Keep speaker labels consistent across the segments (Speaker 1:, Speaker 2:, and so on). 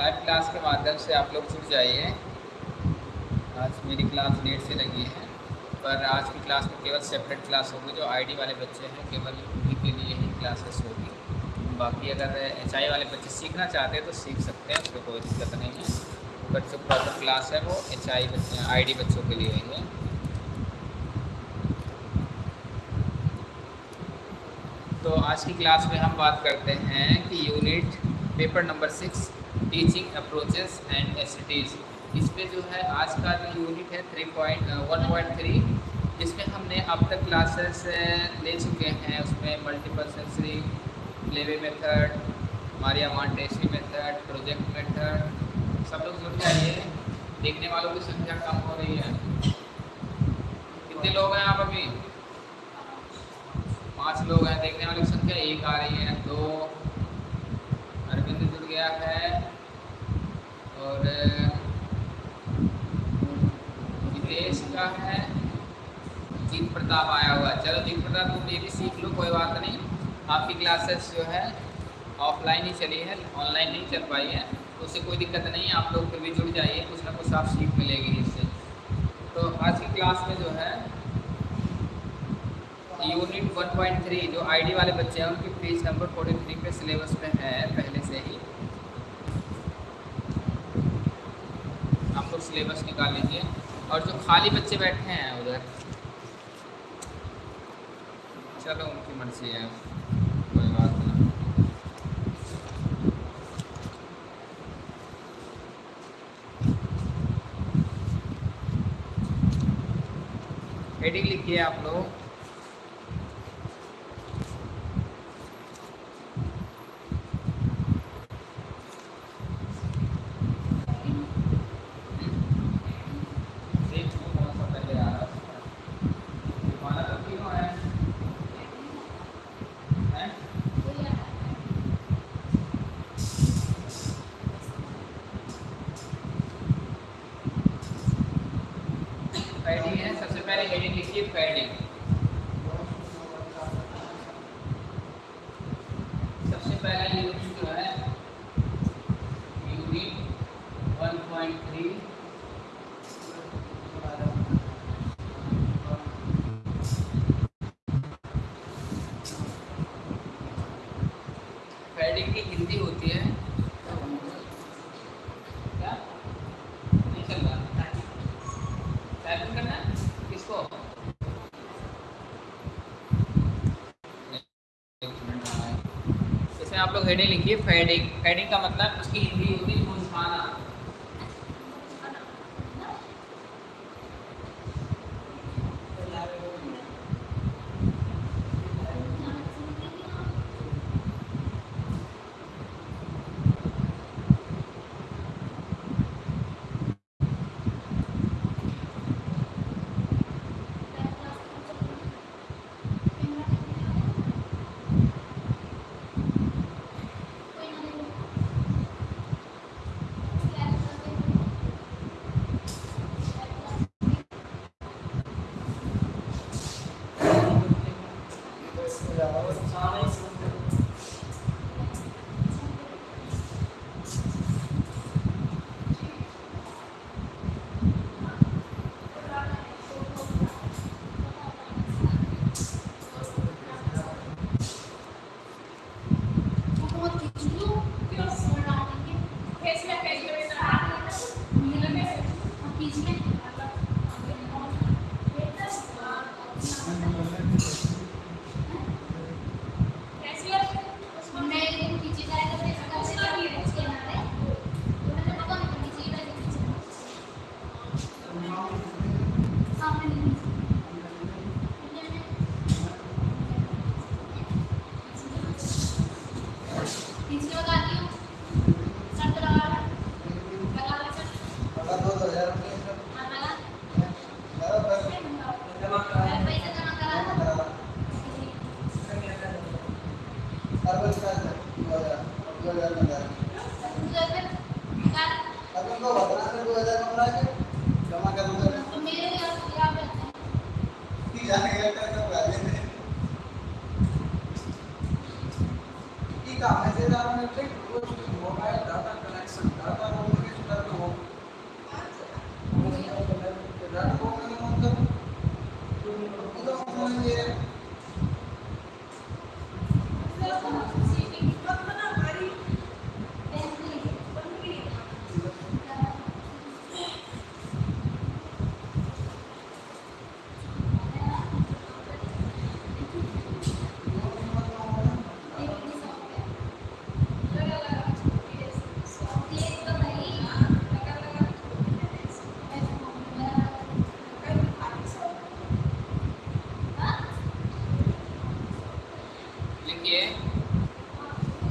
Speaker 1: Live class के माध्यम से आप लोग जुड़ जाइए। आज मेरी क्लास लेट से लगी है, पर आज की क्लास में केवल सेपरेट क्लास होगी, जो आईडी वाले बच्चे हैं, केवल उन्हीं के लिए ही क्लासेस होगी। बाकी अगर एचआई वाले बच्चे सीखना चाहते हैं तो सीख सकते हैं, उसमें कोई दिक्कत नहीं है। बट जो प्रॉपर क्लास है, वो एच आई बच्चे आई बच्चों के लिए है तो आज की क्लास में हम बात करते हैं कि unit paper number six teaching approaches and activities इस पर जो है, आज का जो यूनिट है three point one point three इसमें हमने अब तक क्लासेस ले चुके हैं। उसमें मल्टीपल सेंसरी लेवे method Maria Montessori method project method सब लोग जुड़ जाइए देखने वालों की संख्या कम हो रही है। कितने लोग हैं आप अभी? पाँच लोग हैं। देखने वालों की संख्या एक आ रही है। दो, अरविंद जुड़ गया है। और विदेश का है। जीत प्रताप आया हुआ चलो जीत प्रताप, तुम ये भी सीख लो, कोई बात नहीं। आपकी क्लासेस जो है, ऑफलाइन ही चली है, ऑनलाइन नहीं चल पाई है। तो उससे कोई दिक्कत नहीं आप लोग फिर भी जुड़ जाइए, कुछ ना कुछ आप सीख मिलेगी इससे। तो आज की क्लास में जो है यूनिट 1.3 जो आईडी वाले बच्चे हैं, उनकी पेज नंबर 43 पे सिलेबस में है, पहले से ही। आप लोग सिलेबस निकाल लीजिए और जो खाली बच्चे बैठे हैं उधर, चलो उनकी मर्ज़ी है, कोई बात नहीं। हेडिंग लिखिए आप लोग। padding हेडिंग लिखिए फेडिंग फेडिंग का मतलब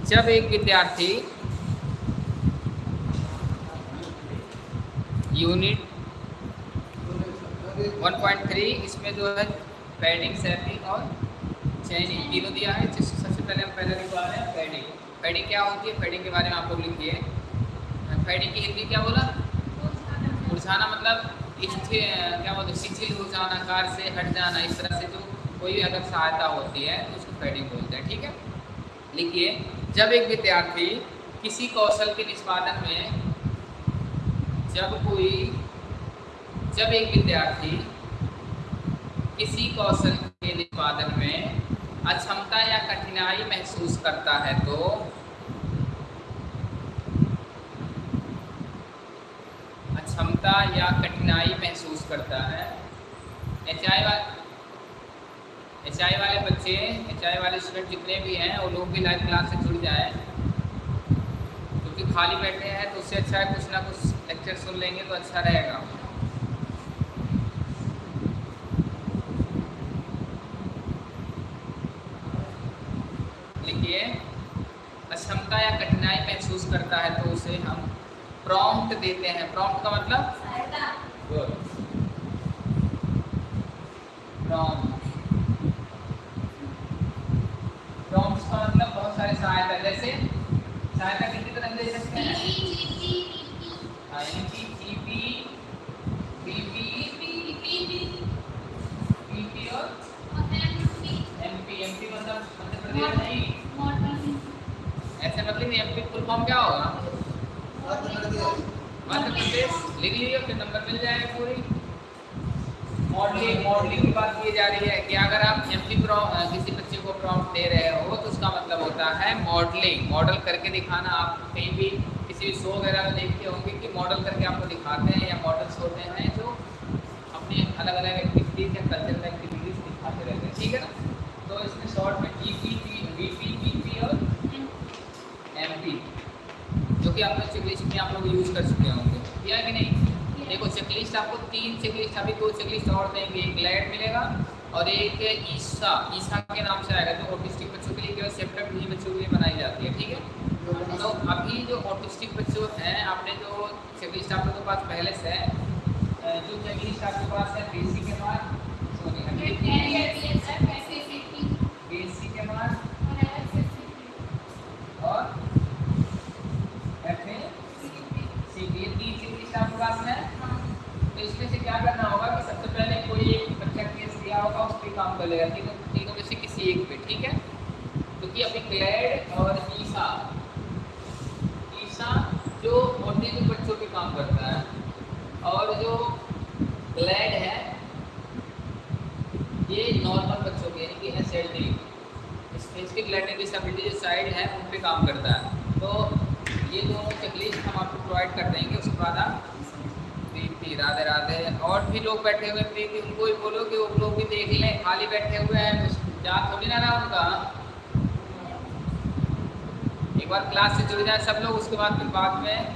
Speaker 1: जब एक विद्यार्थी यूनिट 1.3 इसमें जो है पैडिंग सैपिंग और चैनिंग तीनों दिया है, जिससे सबसे पहले हम पहले लिखवा रहे हैं पैडिंग। पैडिंग क्या होती है? पैडिंग के बारे में आप लोग लिखिए पैडिंग की हिंदी क्या बोला? मुरझाना मतलब क्या बोलते शिथिल हो जाना कार से हट जाना, इस तरह से जो कोई अगर सहायता होती है, उसको पैडिंग बोलते हैं, ठीक है? लिखिए। जब एक विद्यार्थी किसी कौशल के निष्पादन में, जब कोई, जब एक विद्यार्थी किसी कौशल के निष्पादन में अक्षमता या कठिनाई महसूस करता है तो अक्षमता या कठिनाई महसूस करता है। एच एच आई वाले बच्चे एच आई वाले स्टूडेंट जितने भी हैं वो लोग भी लाइव क्लास से जुड़ जाए। क्योंकि खाली बैठे हैं तो उससे अच्छा है कुछ ना कुछ लेक्चर सुन लेंगे तो अच्छा रहेगा। लिखिए अक्षमता या कठिनाई महसूस करता है तो उसे हम प्रॉम्प्ट देते हैं। प्रॉम्प्ट का मतलब? प्रॉम्प्ट प्रॉम्प्ट का मतलब बहुत सारे सहायता जैसे सहायता कितनी तरह दे सकते हैं? जीपी बीपी पीपी और एमपी एमपी मतलब मध्य प्रदेश नहीं। ऐसे मतलब एमपी फुल फॉर्म क्या होगा? मध्य प्रदेश। लिख लीजिए फिर नंबर मिल जाएगा पूरी। मॉडलिंग मॉडलिंग की बात की जा रही है कि अगर आप एम किसी बच्चे को प्रॉम्प्ट दे रहे हो तो उसका मतलब होता है मॉडलिंग मॉडल करके दिखाना, आप कहीं भी किसी भी शो वगैरह में देखते होंगे कि मॉडल करके आपको दिखाते हैं या मॉडल्स होते हैं जो अपने अलग अलग एक्टिविटीज़ या कल्चरल एक्टिविटीज़ दिखाते रहते हैं. ठीक है ना? तो इसमें शॉर्ट में E P V P P P और एम पी जो कि आप लोग आप लोग यूज़ कर चुके होंगे. या कि नहीं. देखो चेकलिस्ट आपको तीन चेकलिस्ट अभी दो चेकलिस्ट और देंगे। एक ग्लैड मिलेगा और एक ईसा। ईसा के नाम से आएगा जो ऑटिस्टिक बच्चों के लिए केवल सेपरेट भी बच्चों के लिए बनाई जाती है, ठीक है? तो अभी जो ऑटिस्टिक बच्चों हैं, आपने जो चेकलिस्ट आप लोगों के पास पहले से है जो चेकलिस्ट आपके पास है बेसिक के बाद बेसी के बाद और एफ़ ए सी ये तीन चेकलिस्ट आपके पास है तो इसमें से क्या करना होगा कि सबसे पहले कोई एक बच्चा केस दिया होगा उस पर काम कर लेगा तीनों तीनों में से किसी एक पे, ठीक है? क्योंकि अभी ग्लैड और ईसा ईसा जो ऑटिज्म बच्चों पे काम करता है और जो ग्लैड है, ये नॉर्मल बच्चों के यानी कि S L D specific learning disability जो साइड है, उन पे काम करता है। तो ये दोनों चेकलिस्ट हम आपको प्रोवाइड कर देंगे, उसके बाद आप प्रीति राधे राधे। और भी लोग बैठे हुए प्रीति, उनको भी बोलो कि वो लोग भी देख लें, खाली बैठे हुए हैं जा थोड़ी ना ना उनका एक बार क्लास से जुड़ जाए सब लोग, उसके बाद फिर बाद में,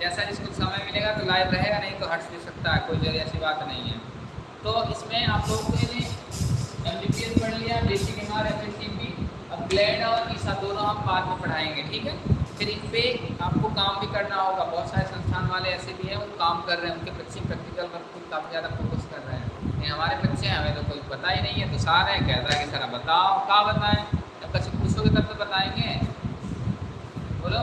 Speaker 1: जैसा जिसको समय मिलेगा तो लाइव रहेगा, नहीं तो हट भी सकता है कोई ऐसी बात नहीं है। तो इसमें आप लोगों ने एम एस पढ़ लिया बेसिक एम आर एफ़ अब ग्लैड और ईसा दोनों हम बाद में पढ़ाएँगे, ठीक है? फिर इन पे आपको काम भी करना होगा। बहुत सारे संस्थान वाले ऐसे भी हैं, वो काम कर रहे हैं, उनके बच्चे प्रैक्टिकल वर्क पर काफ़ी ज़्यादा फोकस कर रहे हैं। नहीं, हमारे बच्चे हैं, हमें तो कोई पता ही नहीं है तो सारे हैं कहता है कि, सर बताओ क्या बताएँ? जब बच्चे पूछोगे तब तो बताएँगे। बोलो।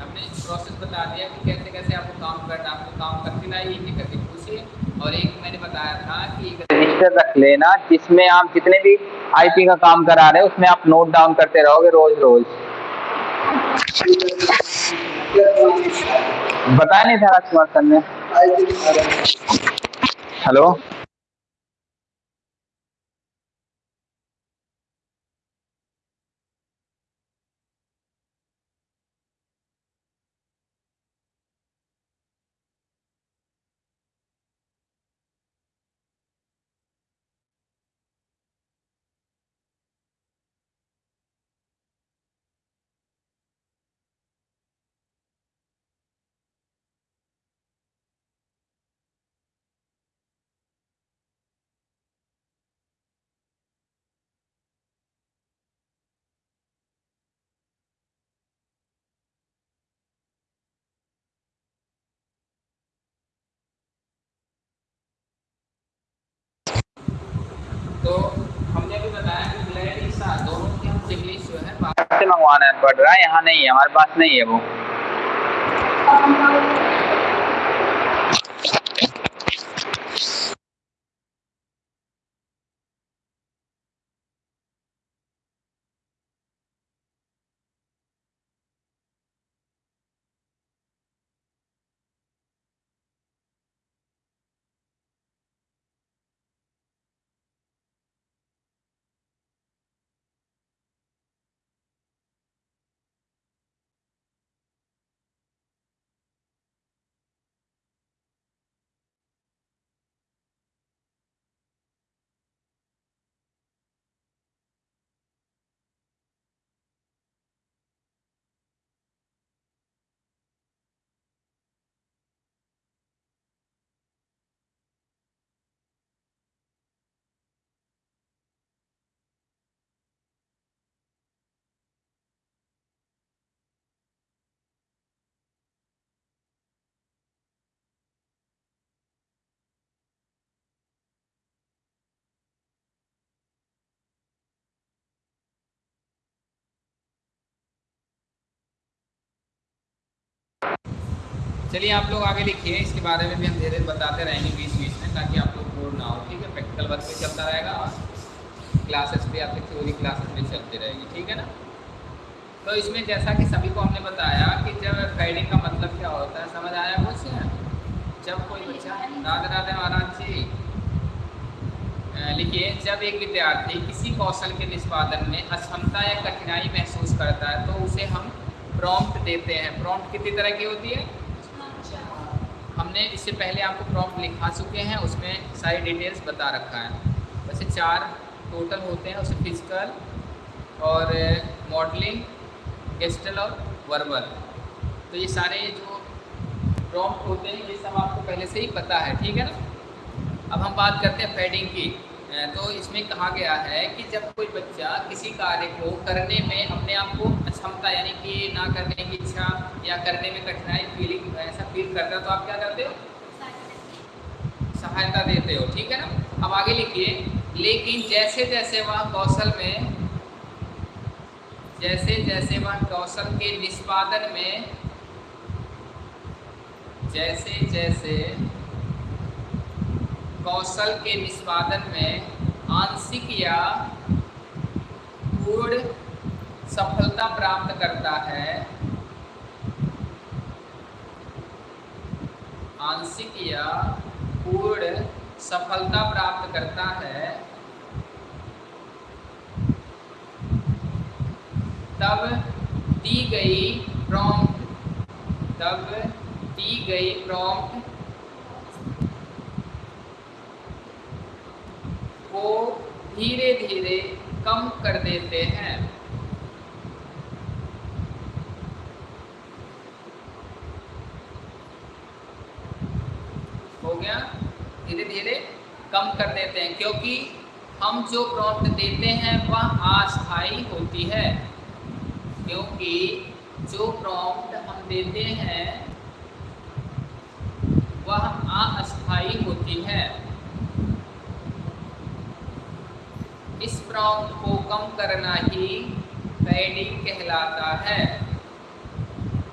Speaker 1: हमने प्रोसेस बता दिया कि कैसे कैसे आपको काम करना आपको काम करके लाइए कि करके पूछिए। और एक मैंने बताया था कि
Speaker 2: रजिस्टर रख लेना, जिसमें आप जितने भी आईपी का काम करा रहे हैं, उसमें आप नोट डाउन करते रहोगे रोज रोज। बताया नहीं था राजकुमार सर ने। हेलो
Speaker 1: तो हमने भी बताया कि ईसा दोनों की हम इंग्लिश जो है
Speaker 2: से मंगवाना पड़ रहा है यहाँ नहीं है हमारे पास नहीं है वो।
Speaker 1: चलिए आप लोग आगे लिखिए, इसके बारे में भी हम धीरे धीरे बताते रहेंगे बीच बीच में, ताकि आप लोग बोर ना हो, ठीक है? प्रैक्टिकल वर्क भी चलता रहेगा और क्लासेस भी आपकी थ्योरी क्लासेस भी चलती रहेगी, ठीक है ना? तो इसमें जैसा कि सभी को हमने बताया कि जब गाइडिंग का मतलब क्या होता है, समझ आया कुछ? जब कोई बच्चा राधे राधे महाराज जी लिखिए, जब एक विद्यार्थी किसी कौशल के निष्पादन में अक्षमता या कठिनाई महसूस करता है तो उसे हम प्रॉम्प्ट देते हैं। प्रॉम्प्ट कितनी तरह की होती है? हमने इससे पहले आपको प्रॉम्प्ट लिखा चुके हैं, उसमें सारी डिटेल्स बता रखा है। वैसे चार टोटल होते हैं उसमें फ़िज़िकल और मॉडलिंग गेस्टल और वर्बल तो ये सारे जो प्रॉम्प्ट होते हैं, ये सब आपको पहले से ही पता है, ठीक है ना? अब हम बात करते हैं पैडिंग की। तो इसमें कहा गया है कि जब कोई बच्चा किसी कार्य को करने में अपने आप को क्षमता यानी कि ना करने की इच्छा या करने में कठिनाई फीलिंग ऐसा फील करता है तो आप क्या करते हो? सहायता देते हो, ठीक है ना? अब आगे लिखिए, लेकिन जैसे जैसे वह कौशल में, जैसे जैसे वह कौशल के निष्पादन में, जैसे जैसे कौशल के निष्पादन में आंशिक या पूर्ण सफलता प्राप्त करता है। आंशिक या पूर्ण सफलता प्राप्त करता है। तब दी गई प्रॉम्प्ट तब दी गई प्रॉम्प्ट को धीरे धीरे कम कर देते हैं। हो गया? धीरे धीरे कम कर देते हैं, क्योंकि हम जो प्रॉम्प्ट देते हैं वह अस्थाई होती है। क्योंकि जो प्रॉम्प्ट हम देते हैं वह अस्थाई होती है। इस प्रॉम्प्ट को कम करना ही पैडिंग कहलाता है।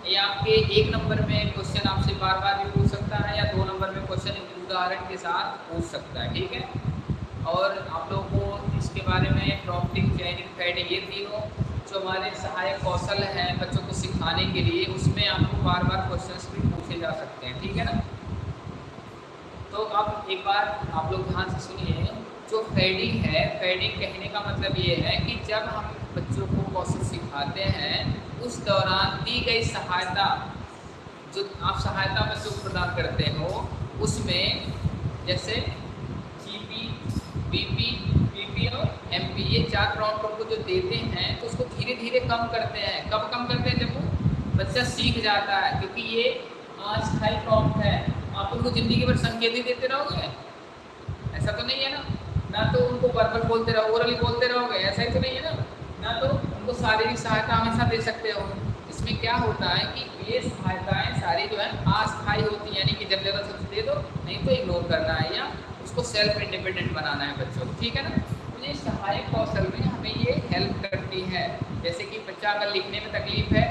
Speaker 1: ये आपके एक नंबर में क्वेश्चन आपसे बार बार भी पूछ सकता है या दो नंबर में क्वेश्चन उदाहरण के साथ पूछ सकता है, ठीक है? और आप लोगों को इसके बारे में प्रॉम्प्टिंग चैनिंग पैडिंग ये तीनों जो हमारे सहायक कौशल हैं बच्चों को सिखाने के लिए, उसमें आपको बार बार क्वेश्चंस भी पूछे जा सकते हैं, ठीक है ना? तो अब एक बार आप लोग ध्यान से सुनिए। जो फेडिंग है फेडिंग कहने का मतलब ये है कि जब हम बच्चों को कौशल सिखाते हैं, उस दौरान दी गई सहायता, जो आप सहायता बच्चों को प्रदान करते हो, उसमें जैसे G P GP BP PP और एमपी ये चार प्रॉम्प्ट को जो देते हैं तो उसको धीरे धीरे कम करते हैं। कब कम करते हैं? जब वो बच्चा सीख जाता है, क्योंकि ये अस्थायी प्रॉम्प्ट है। आप उनको ज़िंदगी भर संकेत ही देते रहोगे? ऐसा तो नहीं है ना? ना तो उनको वर्बल बोलते रहो ओरली बोलते रहोगे, ऐसा ही तो नहीं है ना? ना तो उनको शारीरिक सहायता हमेशा दे सकते हो। इसमें क्या होता है कि ये सहायताएँ सारी जो है, अस्थायी होती है, यानी कि जब ज़रूरत दे दो, नहीं तो इग्नोर करना है या उसको सेल्फ इंडिपेंडेंट बनाना है बच्चों को, ठीक है ना? अपने सहायक कौशल में हमें ये हेल्प करती है। जैसे कि बच्चा अगर लिखने में तकलीफ़ है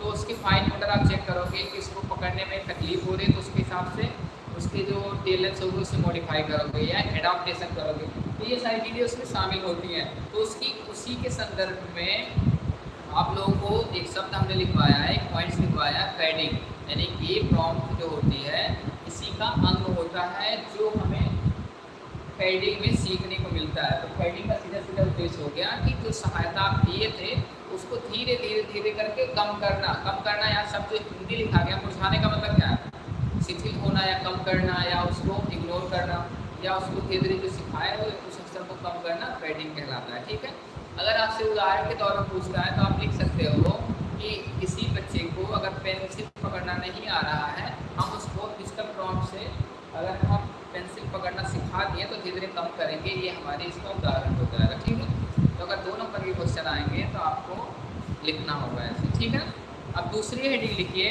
Speaker 1: तो उसकी फाइन मोटर आप चेक करोगे कि इसको पकड़ने में तकलीफ़ हो रही है तो उसके हिसाब से उसके जो टेलेंट्स होंगे उसे मॉडिफाई करोगे या एडाप्टेशन करोगे तो ये सारी चीज़ें उसमें शामिल होती हैं। तो उसकी, उसी के संदर्भ में आप लोगों को एक शब्द हमने लिखवाया है एक पॉइंट्स लिखवाया है पैडिंग यानी कि प्रॉम्प्ट जो होती है, इसी का अंग होता है जो हमें पैडिंग में सीखने को मिलता है। तो पैडिंग का सीधा सीधा उद्देश्य हो गया कि जो सहायता आप दिए थे, उसको धीरे धीरे धीरे करके कम करना। कम करना यहाँ सब जो हिंदी लिखा गया, मुरझाने का मतलब क्या है? शिथिल होना या कम करना या उसको इग्नोर करना या उसको धीरे धीरे जो सिखाया है, उस अक्षर को कम करना पैडिंग कहलाता है, ठीक है? अगर आपसे उदाहरण के तौर पर पूछता है तो आप लिख सकते हो कि किसी बच्चे को अगर पेंसिल पकड़ना नहीं आ रहा है, हम उसको फ़िज़िकल प्रॉम्प्ट से अगर हम पेंसिल पकड़ना सिखा दिए तो धीरे धीरे कम करेंगे। ये हमारे इसका उदाहरण हो जाएगा ठीक है? तो अगर दो नंबर के क्वेश्चन आएँगे तो आपको लिखना होगा ऐसे, ठीक है? अब दूसरी हेडिंग लिखिए।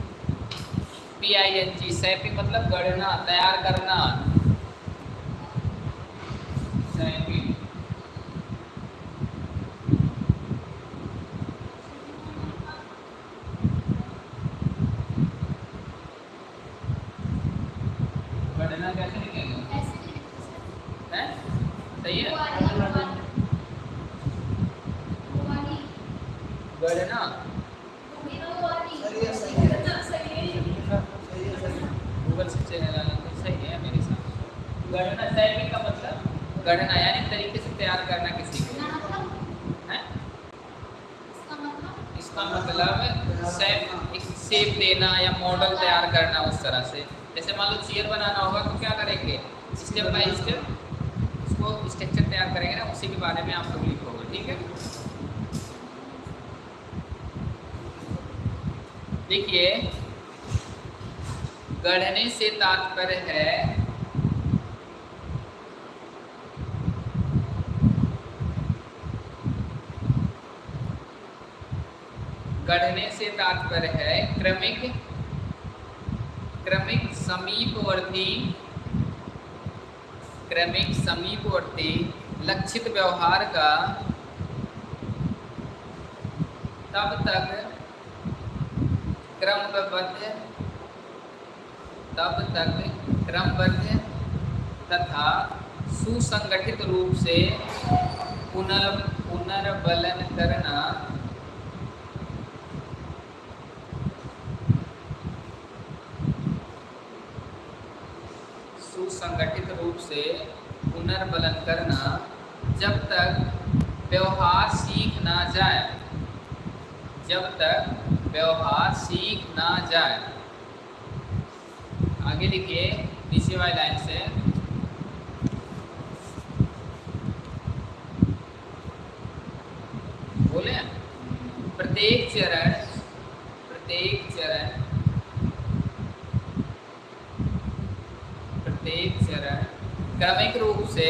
Speaker 1: P I N G shaping मतलब गढ़ना तैयार करना सैपिंग गढ़ना कैसे लिखेंगे हैं सही है गढ़ना गूगल से सही है मेरे साथ गढ़ना सैपिंग का मतलब गढ़ना यानी तरीके से तैयार करना किसी को हैं इसका मतलब शेप एक शेप देना या मॉडल तैयार करना उस तरह से जैसे मान लो चेयर बनाना होगा तो क्या करेंगे स्टेप बाय स्टेप उसको स्ट्रक्चर तैयार करेंगे ना उसी के बारे में आप लोग लिखोगे ठीक है देखिए गढ़ने से तात्पर्य है गढ़ने से तात्पर्य है क्रमिक क्रमिक समीपवर्ती क्रमिक समीपवर्ती लक्षित व्यवहार का तब तक क्रमबद्ध तब तक क्रमबद्ध तथा सुसंगठित रूप से पुनर् पुनर्बलन करना सुसंगठित रूप से पुनर्बलन करना जब तक व्यवहार सीख ना जाए जब तक व्यवहार सीख ना जाए। आगे लिखिए नीचे वाली लाइन से। बोले? प्रत्येक चरण प्रत्येक चरण प्रत्येक चरण, क्रमिक रूप से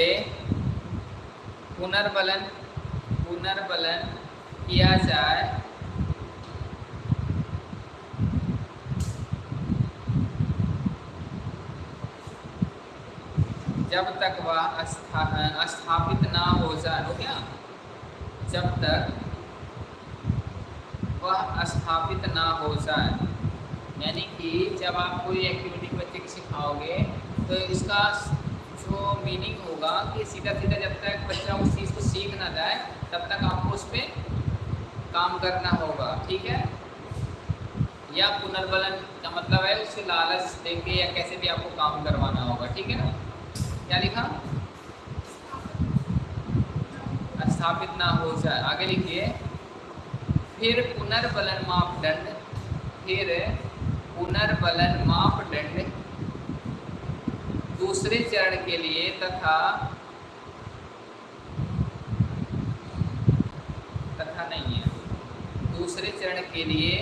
Speaker 1: पुनर्बलन पुनर्बलन किया जाए। जब तक वह अस्था, स्थापित ना हो जाए हो गया? जब तक वह स्थापित ना हो जाए यानी कि जब आप कोई एक्टिविटी बच्चे को सिखाओगे तो इसका जो मीनिंग होगा कि सीधा सीधा जब तक बच्चा उस चीज़ को सीख ना जाए तब तक आपको उस पर काम करना होगा ठीक है? या पुनर्बलन का मतलब है उससे लालच देंगे या कैसे भी आपको काम करवाना होगा ठीक है ना? क्या लिखा? स्थापित ना हो जाए। आगे लिखिए। फिर पुनर्बलन मापदंड फिर पुनर्बलन मापदंड दूसरे चरण के लिए तथा तथा नहीं है। दूसरे चरण के लिए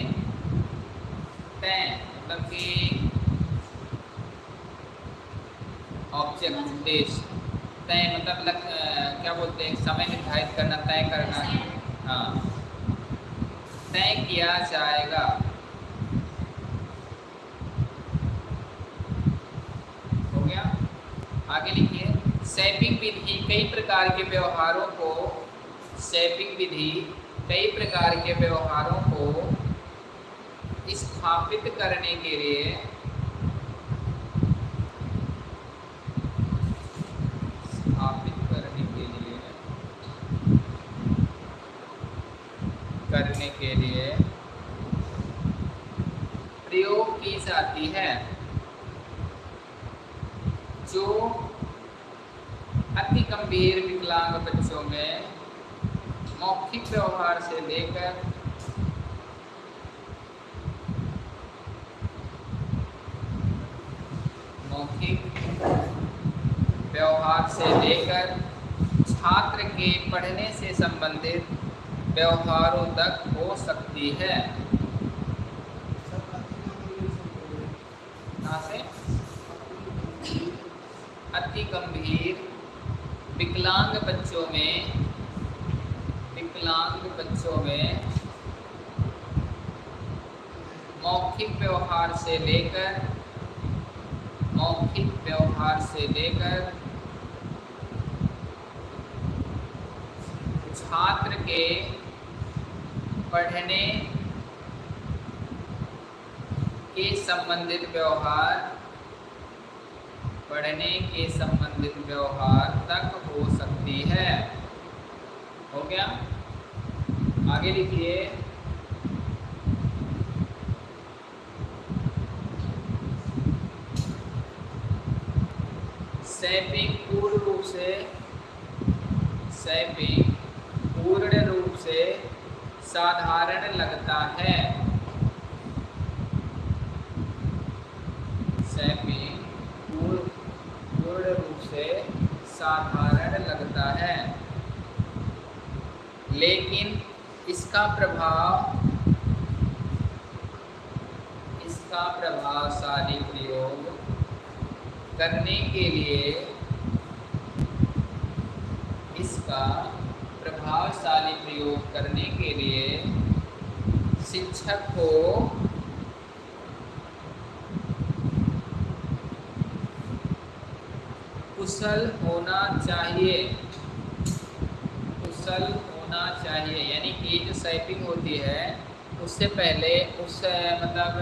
Speaker 1: तय मतलब कि ऑब्जेक्ट उद्देश्य तय मतलब लग, क्या बोलते हैं समय निर्धारित करना तय करना। हाँ। तय किया जाएगा। हो गया? आगे लिखिए। सैपिंग विधि कई प्रकार के व्यवहारों को सैपिंग विधि कई प्रकार के व्यवहारों को स्थापित करने के लिए स्थापित करने के लिए करने के लिए प्रयोग की जाती है जो अति गंभीर विकलांग बच्चों में मौखिक व्यवहार से लेकर मौखिक व्यवहार से लेकर छात्र के पढ़ने से संबंधित व्यवहारों तक हो सकती है से अति गंभीर विकलांग बच्चों में विकलांग बच्चों में मौखिक व्यवहार से लेकर मौखिक व्यवहार से लेकर छात्र के पढ़ने के संबंधित व्यवहार पढ़ने के संबंधित व्यवहार तक हो सकती है हो गया आगे लिखिए सैपिंग पूर्ण रूप से सैपिंग पूर्ण रूप से साधारण लगता है सैपिंग पूर्ण रूप से लगता है। लेकिन इसका प्रभाव, इसका प्रभावशाली प्रयोग करने के लिए इसका प्रभावशाली प्रयोग करने के लिए शिक्षक को कुशल होना चाहिए। कुशल होना चाहिए, यानी कि जो सैपिंग होती है, उससे पहले, उस मतलब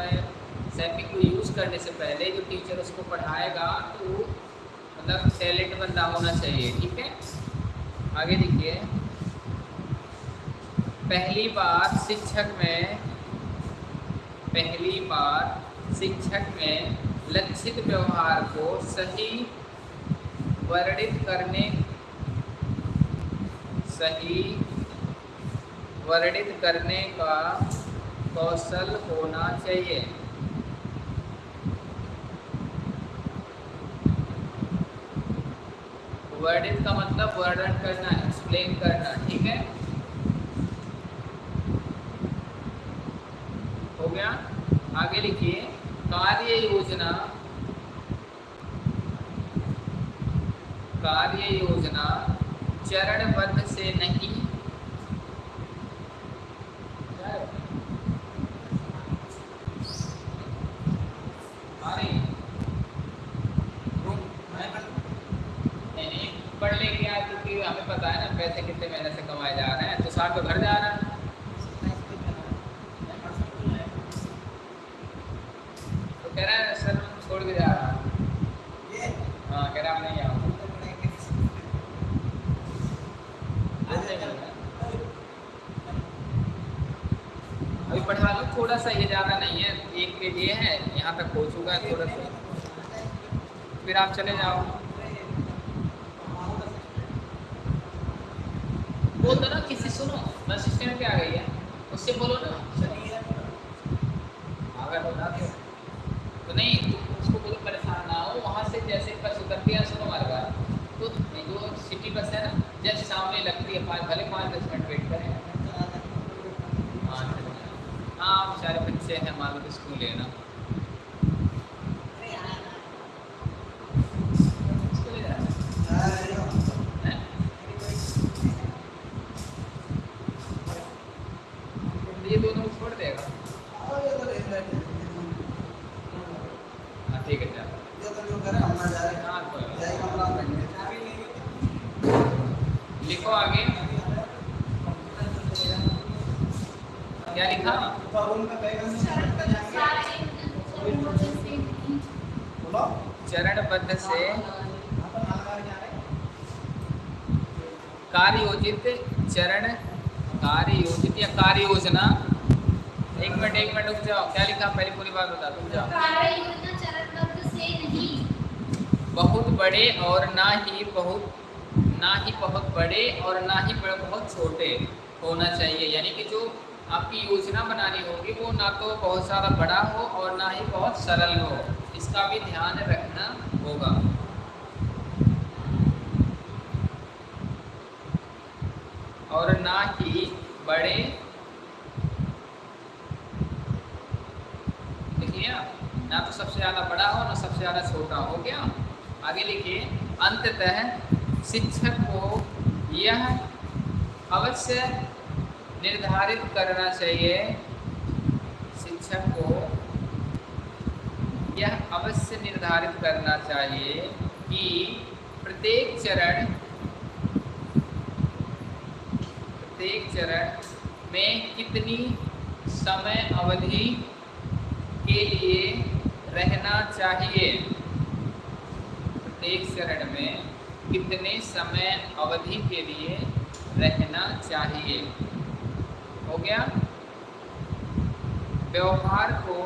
Speaker 1: सैपिंग को यूज़ करने से पहले जो टीचर उसको पढ़ाएगा तो मतलब टैलेंट बंदा होना चाहिए, ठीक है? आगे देखिए। पहली बार शिक्षक में, पहली बार शिक्षक में लक्षित व्यवहार को सही वर्णित करने, सही वर्णित करने का कौशल होना चाहिए। वर्णित का मतलब वर्णन करना एक्सप्लेन करना, ठीक है? हो गया? आगे लिखिए, कार्य योजना कार्य योजना चरणबद्ध से नहीं। पढ़ लेंगे क्योंकि हमें पता है ना पैसे कितने महीने से कमाए जा रहे हैं। तो घर जा रहा है। तो कह रहा है सर छोड़ के जा रहा है। हाँ कह रहा नहीं आऊँ अभी पढ़ा लो थोड़ा सा ये ज़्यादा नहीं है, एक पेज ये है, यहाँ तक हो चुका है थोड़ा सा फिर आप चले जाओ। बोल दो ना किसी, सुनो, बस स्टैंड पे आ गई है। उससे बोलो ना अगर बता तो तो नहीं तो उसको कोई परेशान ना हो वहाँ से जैसे बस उतरती है सुनो हमारे बार तो जो सिटी बस है ना जस्ट सामने लगती है पाँच भले पाँच दस मिनट वेट करें हाँ बच्चे हैं मान लो तो स्कूल है ना स्कूल जाना है तो ये दोनों को छोड़ देगा हाँ ठीक है चलो हाँ कोई बात नहीं। लिखो आगे क्या लिखा चरणबद्ध से कार्य योजित चरण कार्य योजित या कार्य योजना एक मिनट एक मिनट रुक जाओ क्या लिखा पहले पूरी बात बता तुम जाओ बहुत बड़े और ना ही बहुत ना ही बहुत बड़े और ना ही बड़े बहुत छोटे होना चाहिए यानी कि जो आपकी योजना बनानी होगी, वो ना तो बहुत ज़्यादा बड़ा हो और ना ही बहुत सरल हो। इसका भी ध्यान रखना होगा। और ना ही बड़े लिया ना तो सबसे ज़्यादा बड़ा हो, ना सबसे ज़्यादा छोटा हो गया? आगे लिखिए, अंततः शिक्षक को यह अवश्य निर्धारित करना चाहिए शिक्षक को। यह अवश्य निर्धारित करना चाहिए कि प्रत्येक चरण प्रत्येक चरण में कितनी समय अवधि के लिए रहना चाहिए। प्रत्येक चरण में कितने समय अवधि के लिए रहना चाहिए। गया। व्यवहार को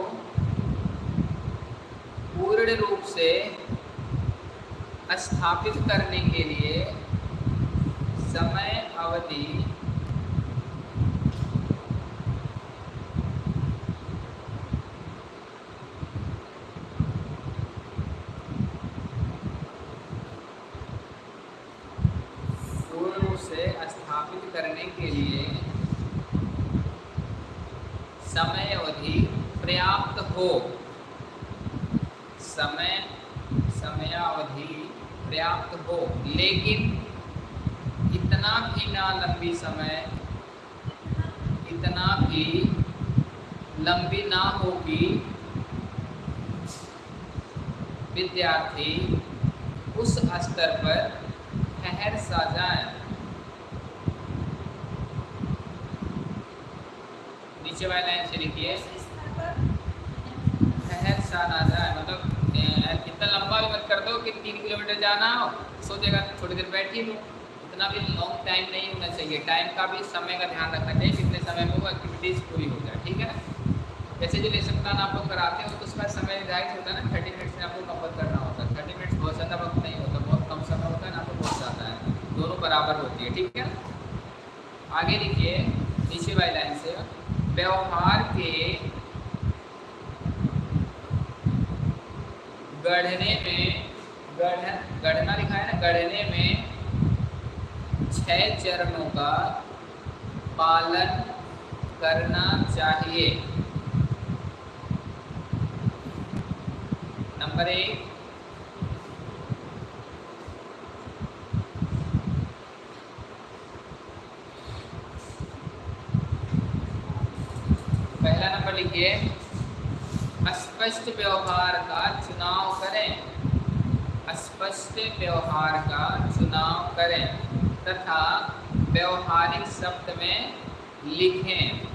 Speaker 1: पूर्ण रूप से स्थापित करने के लिए समय अवधि पूर्ण रूप से स्थापित करने के लिए समय अवधि पर्याप्त हो समय समयावधि पर्याप्त हो लेकिन इतना भी ना लंबी समय इतना भी लंबी ना हो कि विद्यार्थी उस स्तर पर ठहर सा जाए नीचे वाली लाइन से लिखिए ठहर सा ना जाए मतलब ए, इतना लंबा भी मत कर दो कि तीन किलोमीटर जाना हो सोचेगा थोड़ी देर बैठ ही लो इतना भी लॉन्ग टाइम नहीं होना चाहिए टाइम का भी समय का ध्यान रखना चाहिए, कितने समय में वो एक्टिविटीज़ पूरी हो जाए, ठीक है? जैसे जो लेसन प्लान आप लोग कराते हो तो उसका समय निर्धारित होता है ना थर्टी मिनट्स में आपको कंप्लीट करना होता है। थर्टी मिनट्स बहुत ज़्यादा वक्त नहीं होता, बहुत कम समय होता है ना तो बहुत ज़्यादा है। दोनों बराबर होती है, ठीक है? आगे लिखिए नीचे वाली लाइन से, व्यवहार के गढ़ने में, गढ़, गढ़ना लिखा है ना, गढ़ने में छह चरणों का पालन करना चाहिए। नंबर एक। पहला नंबर लिखिए। स्पष्ट व्यवहार का चुनाव करें। स्पष्ट व्यवहार का चुनाव करें तथा व्यवहारिक शब्द में लिखें।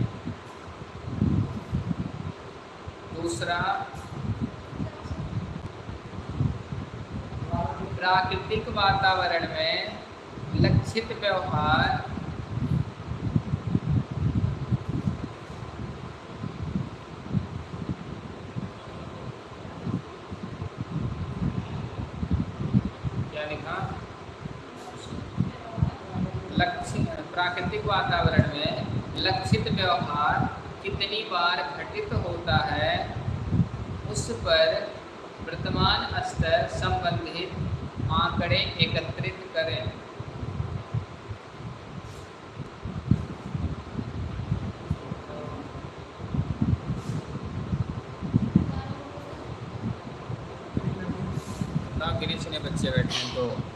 Speaker 1: दूसरा प्राकृतिक वातावरण में लक्षित व्यवहार प्राकृतिक वातावरण में लक्षित व्यवहार कितनी बार घटित होता है, उस पर वर्तमान स्तर संबंधित आंकड़े एकत्रित करें। गिरीश ने बच्चे बैठे हैं तो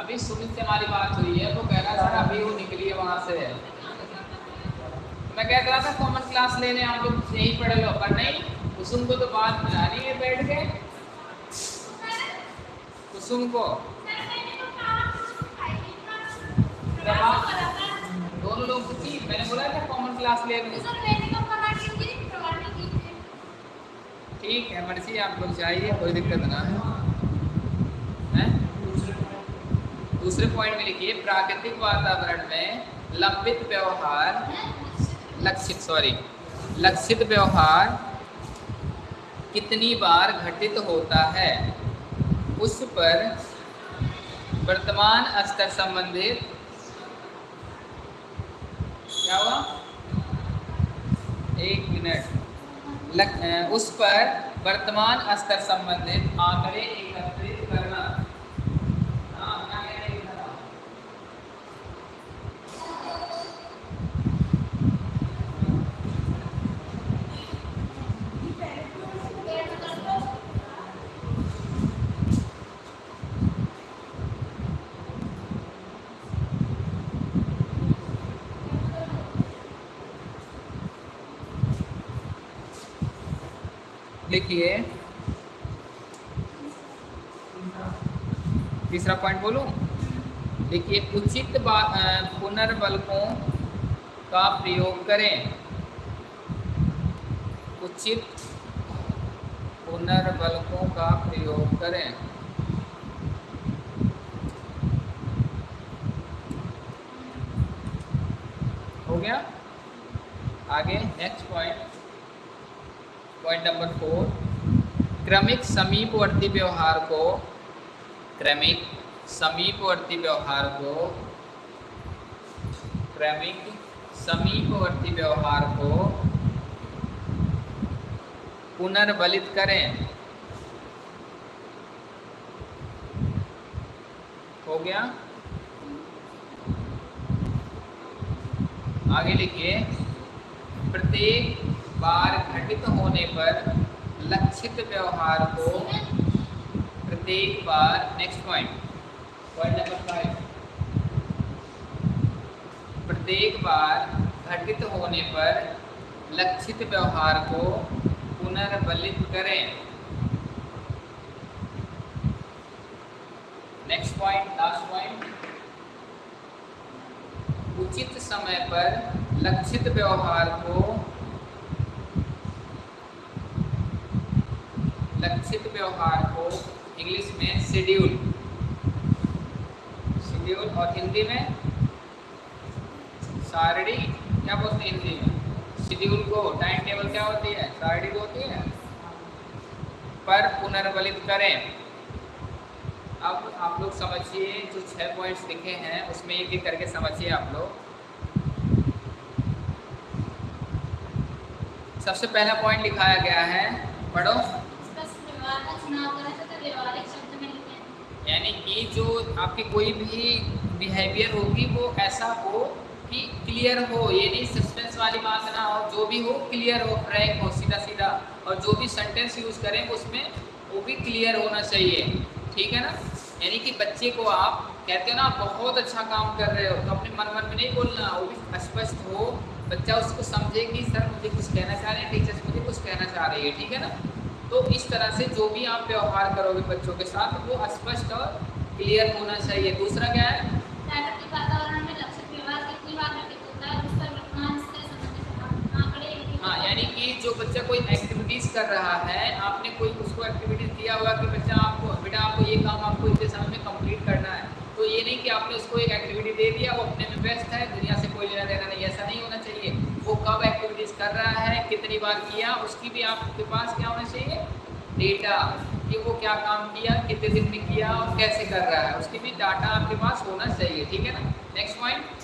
Speaker 1: अभी सुमित से हमारी बात हुई है, वो कह रहा सर, अभी वो निकली है वहाँ से। मैं कह रहा था कॉमन क्लास लेने आप लोग यही पढ़ लो। पर नहीं, कुसुम को तो बात बनानी है बैठ के। कुसुम को? दोनों लोग की मैंने बोला था कॉमन क्लास ले ठीक है, मर्ज़ी आप लोग चाहिए कोई दिक्कत ना है। हैं? दूसरे पॉइंट में लिखिए, प्राकृतिक वातावरण में लंबित व्यवहार, लक्षित सॉरी लक्षित व्यवहार कितनी बार घटित होता है? उस पर वर्तमान स्तर संबंधित क्या हुआ? एक मिनट। उस पर वर्तमान स्तर संबंधित आंकड़े एकत्रित करना हाँ, क्या कह रहे हैं? लिखिए तीसरा पॉइंट बोलूँ? देखिए, उचित पुनर्बलकों का प्रयोग करें। उचित पुनर्बलकों का प्रयोग करें। हो गया? आगे next point point number four क्रमिक समीपवर्ती व्यवहार को क्रमिक समीपवर्ती व्यवहार को क्रमिक समीपवर्ती व्यवहार को पुनर्बलित करें हो गया आगे लिखिए प्रत्येक बार घटित होने पर लक्षित व्यवहार को प्रत्येक बार next point point number five प्रत्येक बार घटित होने पर लक्षित व्यवहार को पुनर्बलित करें। नेक्स्ट पॉइंट लास्ट पॉइंट उचित समय पर लक्षित व्यवहार को लक्षित व्यवहार को इंग्लिश में शेड्यूल। शेड्यूल और हिंदी में सारणी, क्या बोलते हैं हिंदी में? शेड्यूल को टाइम टेबल क्या होती है? सारणी होती है। पर पुनर्बलित करें। अब आप लोग समझिए, जो छह पॉइंट्स लिखे हैं, उसमें एक एक करके समझिए आप लोग। सबसे पहला पॉइंट लिखाया गया है, पढ़ो। यानी कि जो आपकी कोई भी बिहेवियर होगी, वो ऐसा हो कि क्लियर हो, ये नहीं सस्पेंस वाली बात ना हो, जो भी हो क्लियर हो फ्रैंक हो सीधा सीधा और जो भी सेंटेंस यूज़ करें, उसमें वो भी क्लियर होना चाहिए। ठीक है ना? यानी कि बच्चे को आप कहते हो ना बहुत अच्छा काम कर रहे हो तो अपने मन मन में नहीं बोलना, वो भी स्पष्ट हो। बच्चा उसको समझे कि, सर, मुझे कुछ कहना चाह रहे हैं, टीचर्स मुझे कुछ कहना चाह रही है। ठीक है ना? तो इस तरह से जो भी आप व्यवहार करोगे बच्चों के साथ वो स्पष्ट और क्लियर होना चाहिए। दूसरा क्या है? हाँ यानी कि जो बच्चा कोई एक्टिविटीज़ कर रहा है आपने कोई उसको एक्टिविटीज़ दिया हुआ कि बच्चा आपको बेटा आपको ये काम आपको इतने समय में कंप्लीट करना है। तो ये नहीं कि आपने उसको एक एक्टिविटी दे दिया वो अपने में व्यस्त है दुनिया से कोई लेना देना नहीं ऐसा नहीं होना चाहिए। वो कब एक्टिविटीज़ कर रहा है कितनी बार किया उसकी भी आपके पास क्या होना चाहिए? डेटा कि वो क्या काम किया कितने दिन में किया और कैसे कर रहा है उसकी भी डाटा आपके पास होना चाहिए ठीक है ना? नेक्स्ट पॉइंट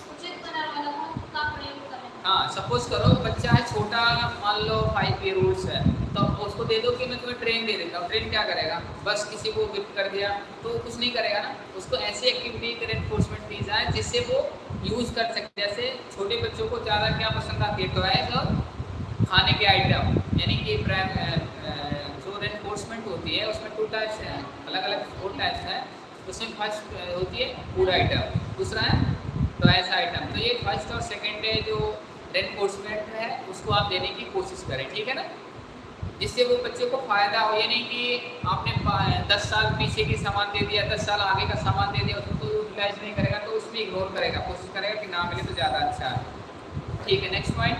Speaker 1: हाँ सपोज़ करो बच्चा है छोटा मान लो फाइव ईयर ओल्ड है तो उसको दे दो कि मैं तुम्हें ट्रेन दे देता हूँ। ट्रेन क्या करेगा? बस किसी को गिफ्ट कर दिया तो कुछ नहीं करेगा ना? उसको ऐसी एक्टिविटी रेनफोर्समेंट दी जाए जिससे वो यूज़ कर सके जैसे छोटे बच्चों को ज़्यादा क्या पसंद आती है टॉयज और खाने के आइटम यानी कि जो रेनफोर्समेंट होती है, उसमें टू टाइप्स हैं। अलग अलग फोर टाइप्स हैं। उसमें फ़र्स्ट होती है फ़ूड आइटम दूसरा है टॉयस आइटम तो ये फ़र्स्ट और सेकेंड है जो रेनफोर्समेंट है, उसको आप देने की कोशिश करें। ठीक है ना? जिससे वो बच्चे को फ़ायदा हो ये नहीं कि आपने दस साल पीछे की सामान दे दिया दस साल आगे का सामान दे दिया उसको यूटिलाइज नहीं करेगा तो उसमें इग्नोर करेगा कोशिश करेगा कि ना मिले तो ज़्यादा अच्छा है। ठीक है नेक्स्ट पॉइंट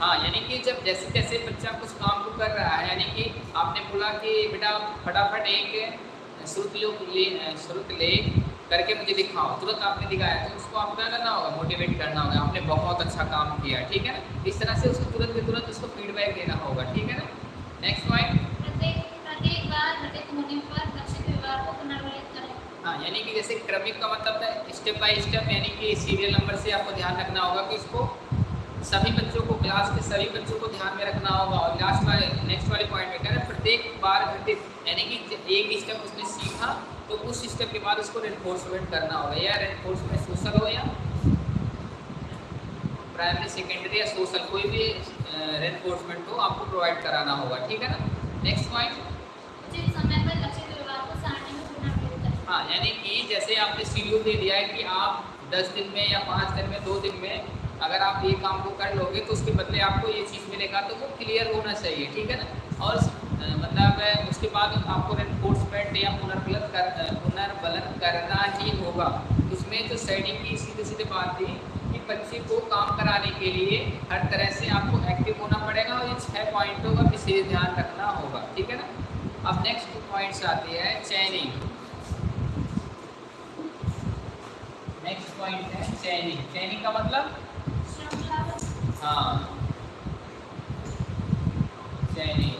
Speaker 1: हाँ यानी कि जब जैसे जैसे बच्चा कुछ काम को कर रहा है यानी कि आपने बोला कि बेटा फटाफट एक श्रुत ले श्रुत ले करके मुझे दिखाओ। तुरंत आपने दिखाया तो उसको आपको क्या करना होगा? मोटिवेट करना होगा। आपने बहुत अच्छा काम किया ठीक है ना? इस तरह से उसको तुरंत तुरंत उसको फीडबैक देना होगा ठीक है ना? नेक्स्ट पॉइंट हाँ यानी कि जैसे क्रमिक का मतलब है स्टेप बाय स्टेप यानी कि सीरियल नंबर से आपको ध्यान रखना होगा कि उसको सभी बच्चों को क्लास के सभी बच्चों को ध्यान में रखना होगा। और लास्ट वाले नेक्स्ट वाले पॉइंट में कह रहे हैं प्रत्येक बार घटित यानी कि एक स्टेप उसने सीखा तो उस स्टेप के बाद उसको रेनफोर्समेंट करना होगा या रेनफोर्समेंट सोशल हो या प्राइमरी सेकेंडरी या सोशल कोई भी रेनफोर्समेंट हो आपको प्रोवाइड कराना होगा ठीक है ना? नेक्स्ट पॉइंट हाँ। यानी कि जैसे आपने शेड्यूल दे दिया है कि आप दस दिन में या पाँच दिन में दो दिन में अगर आप ये काम को कर लोगे तो उसके बदले आपको ये चीज़ मिलेगा तो वो क्लियर होना चाहिए ठीक है ना? और मतलब उसके बाद आपको रेनफोर्समेंट या पुनर्बलन कर पुनर्बलन करना ही होगा। उसमें जो सेटिंग की सीधे सीधे बात थी कि बच्चे को काम कराने के लिए हर तरह से आपको एक्टिव होना पड़ेगा और इन छः पॉइंटों का विशेष ध्यान रखना होगा ठीक है ना? अब नेक्स्ट पॉइंट्स आती है चैनिंग नेक्स्ट पॉइंट है चैनिंग चैनिंग का मतलब? हाँ। चैनिंग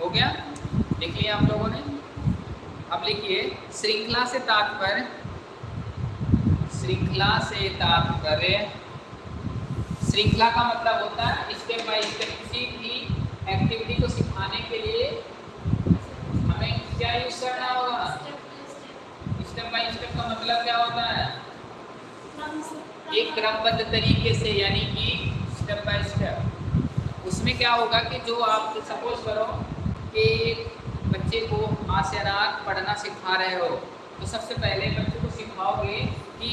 Speaker 1: हो गया? लिख लिया लोगों ने? अब लिखिए, श्रृंखला से तात्पर्य। श्रृंखला से तात्पर्य। श्रृंखला का मतलब होता है स्टेप बाय स्टेप किसी भी एक्टिविटी को सिखाने के लिए क्या यूज़ करना होगा? स्टेप बाय स्टेप का मतलब क्या होता है? एक क्रमबद्ध तरीके से, यानी कि स्टेप बाय स्टेप उसमें क्या होगा कि जो आप सपोज़ करो कि बच्चे को आसनात पढ़ना सिखा रहे हो तो सबसे पहले बच्चे को सिखाओगे कि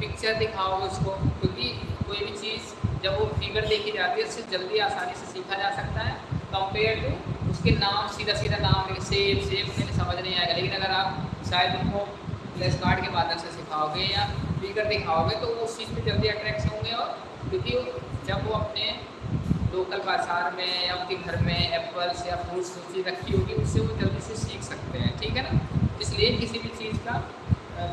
Speaker 1: पिक्चर दिखाओगे उसको, क्योंकि कोई भी चीज़ जब वो फिगर देखी जाती है, उससे जल्दी आसानी से सीखा जा सकता है कंपेयर टू उसके नाम सीधा सीधा नाम सेप सेप में समझ नहीं आएगा लेकिन अगर आप शायद उनको प्लेस कार्ड के माध्यम से सिखाओगे या फिगर दिखाओगे तो वो उस चीज़ पर जल्दी अट्रैक्ट होंगे और क्योंकि जब वो अपने लोकल बाज़ार में या उनके घर में एप्पल्स या फ्रूट्स चीज़ रखी होगी, उससे वो जल्दी से सीख सकते हैं। ठीक है ना? इसलिए किसी भी चीज़ का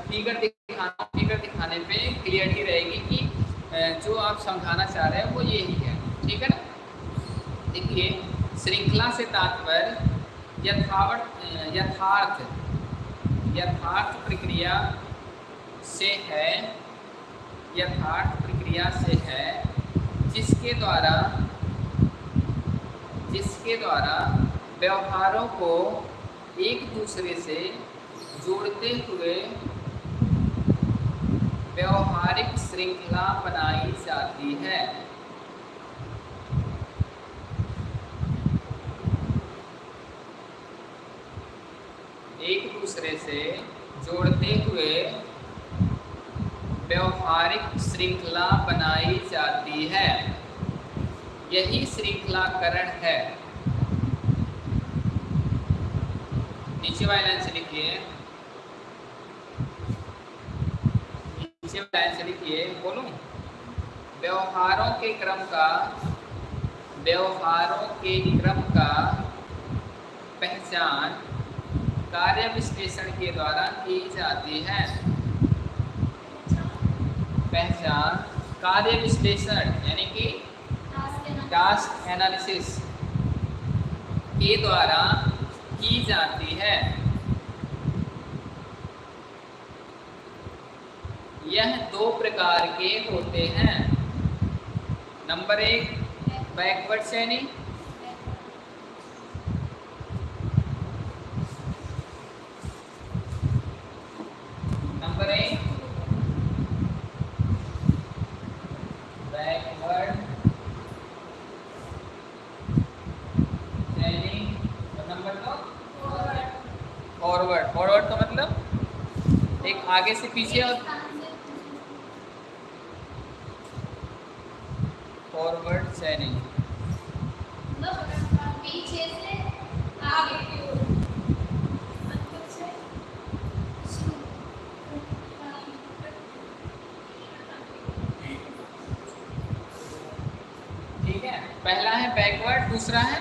Speaker 1: फिगर दिखाना फिगर दिखाने पे क्लियरिटी रहेगी कि जो आप समझाना चाह रहे हैं वो यही है। ठीक है ना? देखिए श्रृंखला से तात्पर्य यथावत, यथार्थ यथार्थ प्रक्रिया से है, यथार्थ प्रक्रिया से है, जिसके द्वारा जिसके द्वारा व्यवहारों को एक दूसरे से जोड़ते हुए व्यवहारिक श्रृंखला बनाई जाती है। एक दूसरे से जोड़ते हुए व्यवहारिक श्रृंखला बनाई जाती है। यही श्रृंखलाकरण है। नीचे वाले लाइन से लिखिए। नीचे लाइन से लिखिए, बोलूँ। व्यवहारों के क्रम का, व्यवहारों के क्रम का पहचान कार्य विश्लेषण के द्वारा की जाती है। पहचान कार्य विश्लेषण यानी कि टास्क एनालिसिस के द्वारा की जाती है। यह दो प्रकार के होते हैं। नंबर एक backward chaining number forward forward का मतलब एक आगे से पीछे और फॉरवर्ड चैनिंग
Speaker 3: पीछे से आगे की ओर अंदर से
Speaker 1: ठीक है पहला है बैकवर्ड दूसरा है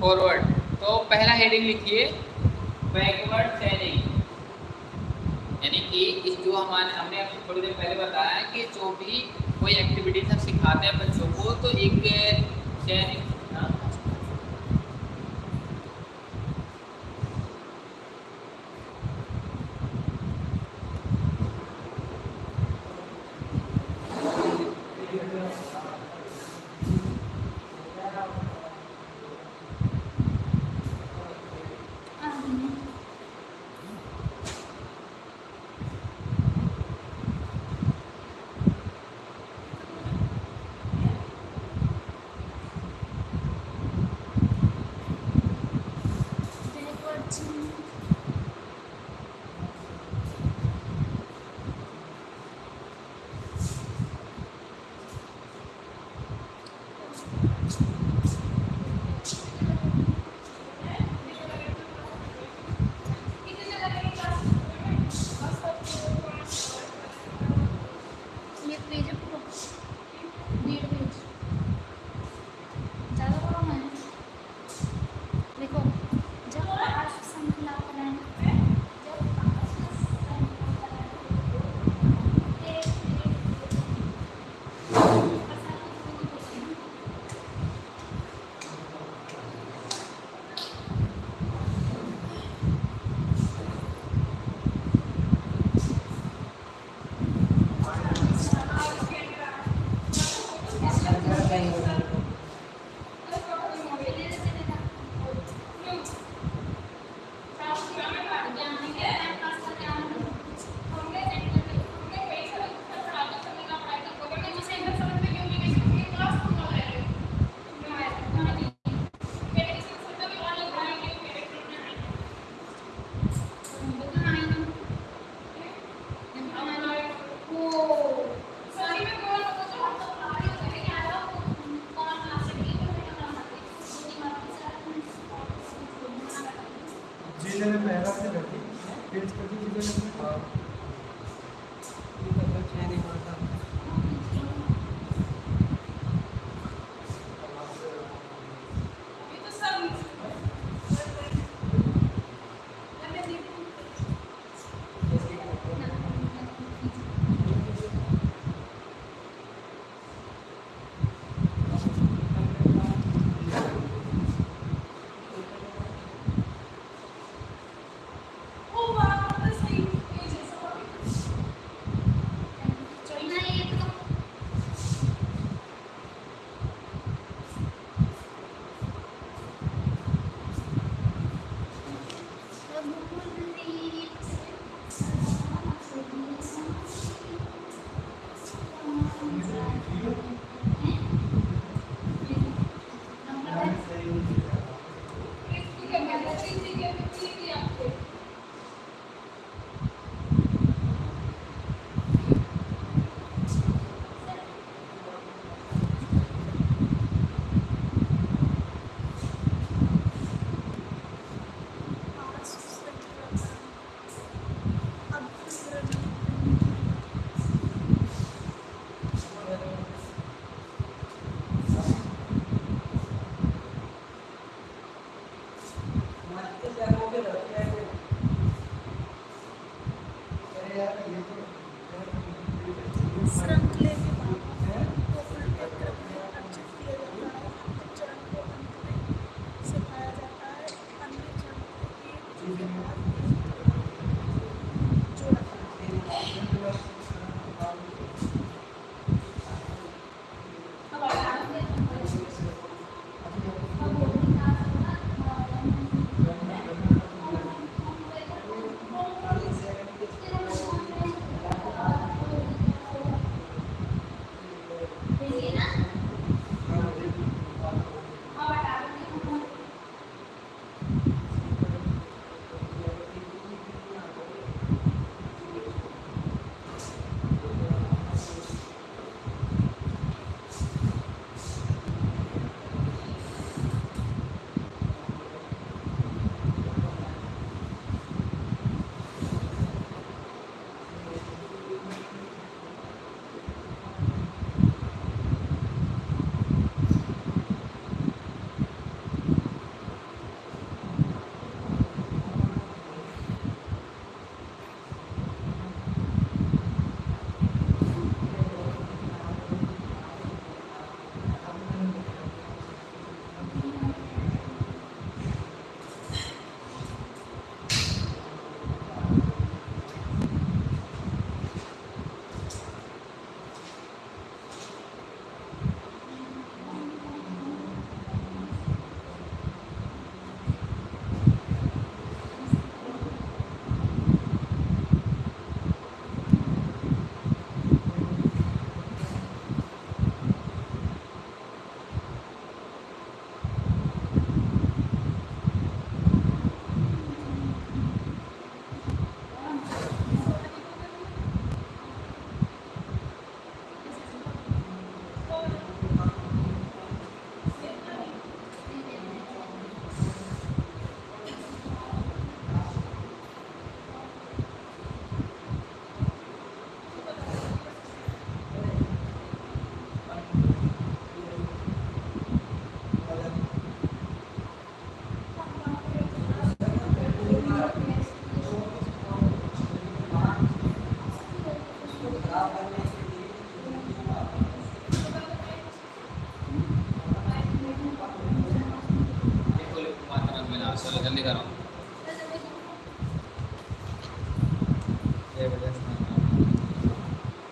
Speaker 1: फॉरवर्ड तो पहला हेडिंग लिखिए. बैकवर्ड चैनिंग यानी कि इस जो हमारे, हमने थोड़ी देर पहले बताया कि जो भी कोई एक्टिविटीज़ हम सिखाते हैं बच्चों को तो एक चैनिंग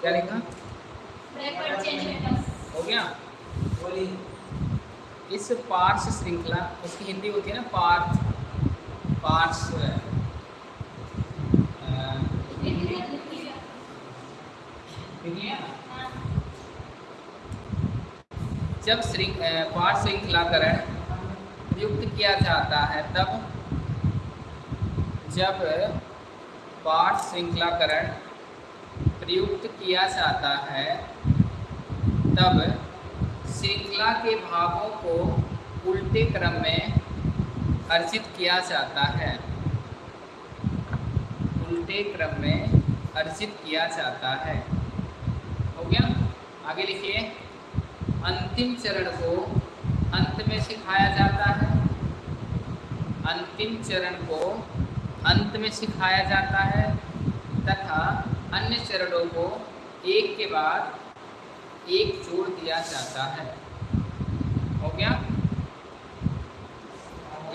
Speaker 4: क्या
Speaker 1: लिखा? हो गया? श्रृंखला उसकी हिंदी होती है ना पार्थ। पार्श अ, लिख लिया जब श्रृंख पार्श श्रृंखलाकरण प्रयुक्त किया जाता है, तब जब पाठ श्रृंखलाकरण प्रयुक्त किया जाता है, तब श्रृंखला के भागों को उल्टे क्रम में अर्जित किया जाता है। उल्टे क्रम में अर्जित किया जाता है। हो गया? आगे लिखिए। अंतिम चरण को अंत में सिखाया जाता है। अंतिम चरण को अंत में सिखाया जाता है तथा अन्य चरणों को एक के बाद एक जोड़ दिया जाता है। हो गया?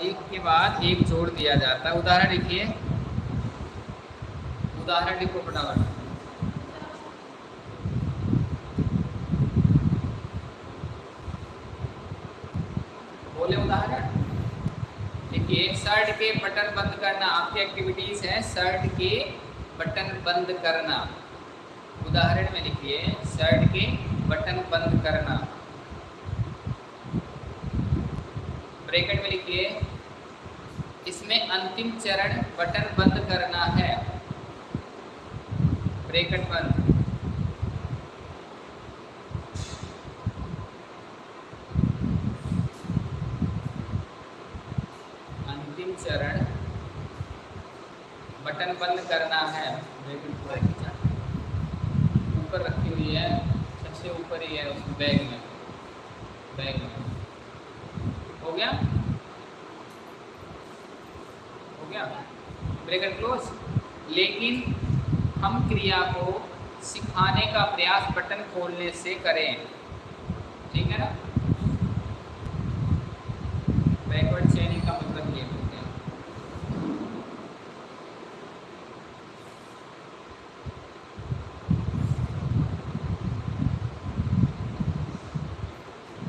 Speaker 1: एक के बाद एक जोड़ दिया जाता है। उदाहरण लिखिए। उदाहरण लिखो फटाफट बोले उदाहरण देखिए शर्ट के बटन बंद करना, आपकी एक्टिविटीज़ है, शर्ट के बटन बंद करना। उदाहरण में लिखिए, शर्ट के बटन बंद करना। ब्रैकेट में लिखिए, इसमें अंतिम चरण बटन बंद करना है। ब्रैकेट बंद अंतिम चरण बटन बंद करना है ऊपर रखी हुई है सबसे ऊपर ही है उस बैग में बैग में हो गया हो गया ब्रेकर क्लोज लेकिन हम क्रिया को सिखाने का बटन खोलने से करें ठीक है ना बैकवर्ड चेनिंग का मतलब ये होता है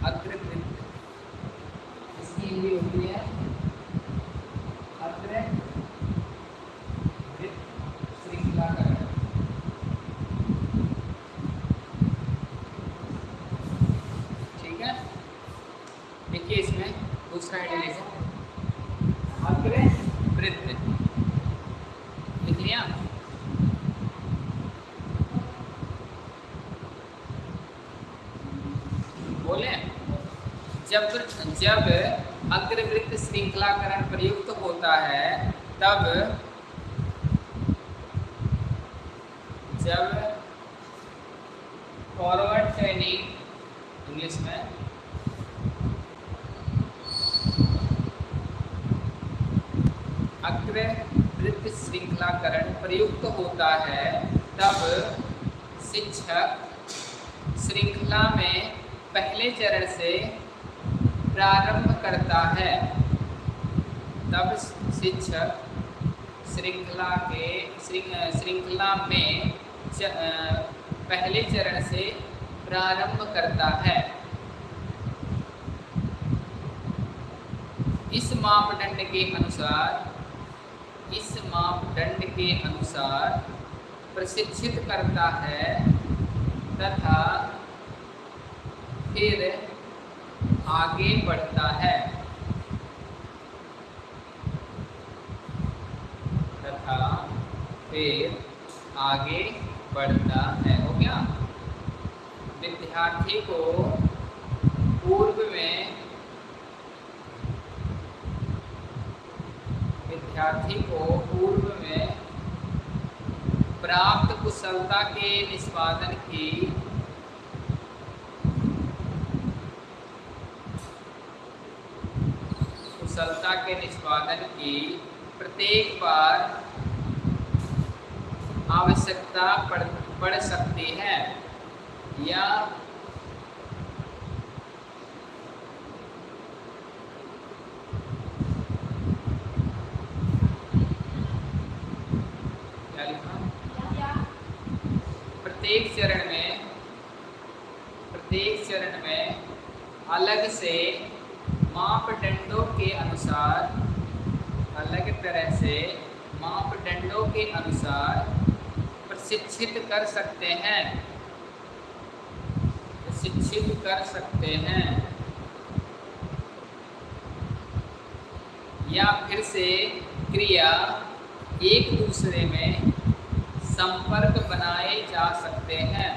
Speaker 1: अग्रवृत्त इसकी हिंदी होती है अग्रवृत्त श्रृंखलाकरण ठीक है देखिए इसमें दूसरा आइडिया लीजिए अग्रवृत्त लिख लिया बोले जब जब अग्रवृत्त श्रृंखलाकरण प्रयुक्त होता है तब जब फॉरवर्ड चैनिंग इंग्लिश में अग्रवृत्त श्रृंखलाकरण प्रयुक्त होता है तब शिक्षक श्रृंखला में पहले चरण से प्रारंभ करता है तब शिक्षक श्रृंखला के श्रृंखला में च, पहले चरण से प्रारंभ करता है। इस मापदंड के अनुसार इस मापदंड के अनुसार प्रशिक्षित करता है तथा फिर आगे बढ़ता है तथा फिर आगे बढ़ता है, हो गया? विद्यार्थी को पूर्व में विद्यार्थी को पूर्व में प्राप्त कुशलता के निष्पादन की कुशलता के निष्पादन की प्रत्येक बार आवश्यकता पड़ पड़ सकती है। या प्रत्येक चरण में, प्रत्येक चरण में अलग से मापदंडों के अनुसार, अलग तरह से मापदंडों के अनुसार प्रशिक्षित कर सकते हैं। शिक्षित कर सकते हैं। या फिर से क्रिया एक दूसरे में संपर्क बनाए जा सकते हैं